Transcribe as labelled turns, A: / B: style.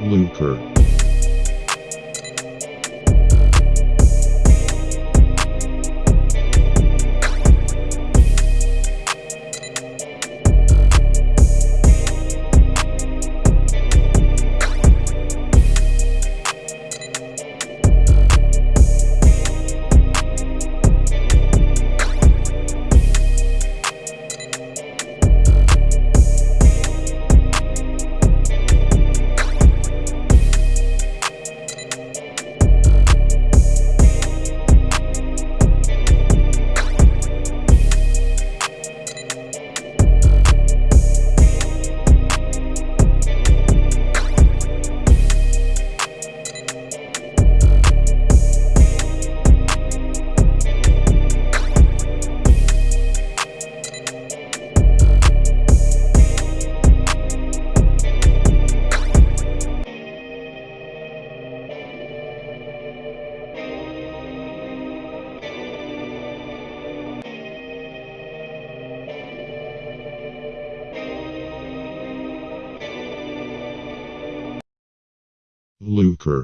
A: Lucre. Lucre.